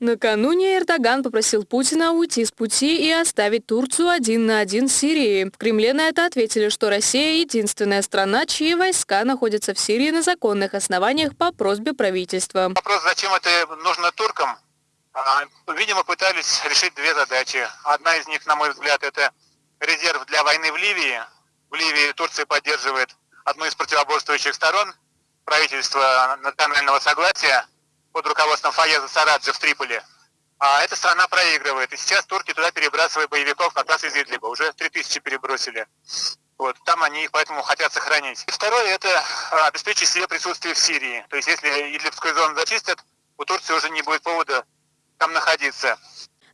Накануне Эрдоган попросил Путина уйти с пути и оставить Турцию один на один с Сирией. В Кремле на это ответили, что Россия – единственная страна, чьи войска находятся в Сирии на законных основаниях по просьбе правительства. Вопрос, зачем это нужно туркам? А, видимо, пытались решить две задачи. Одна из них, на мой взгляд, это резерв для войны в Ливии. В Ливии Турция поддерживает одну из противоборствующих сторон, правительство национального согласия – под руководством Фаеза Сараджи в Триполи. А эта страна проигрывает. И сейчас турки туда перебрасывают боевиков как раз из Идлиба. Уже 3000 перебросили. Вот, там они их поэтому хотят сохранить. И второе – это обеспечить себе присутствие в Сирии. То есть если Идлибскую зону зачистят, у Турции уже не будет повода там находиться.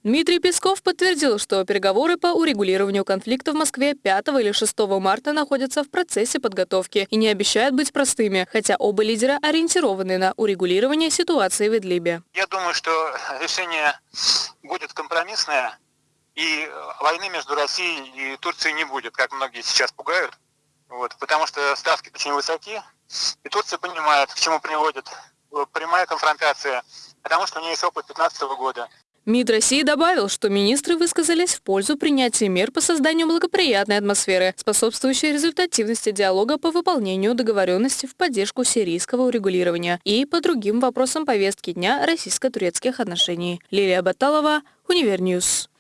Дмитрий Песков подтвердил, что переговоры по урегулированию конфликта в Москве 5 или 6 марта находятся в процессе подготовки и не обещают быть простыми, хотя оба лидера ориентированы на урегулирование ситуации в Идлибе. Я думаю, что решение будет компромиссное, и войны между Россией и Турцией не будет, как многие сейчас пугают, вот, потому что ставки очень высоки, и Турция понимает, к чему приводит прямая конфронтация, потому что у нее есть опыт 2015 года. МИД России добавил, что министры высказались в пользу принятия мер по созданию благоприятной атмосферы, способствующей результативности диалога по выполнению договоренности в поддержку сирийского урегулирования и по другим вопросам повестки дня российско-турецких отношений. Лилия Баталова, Univer News.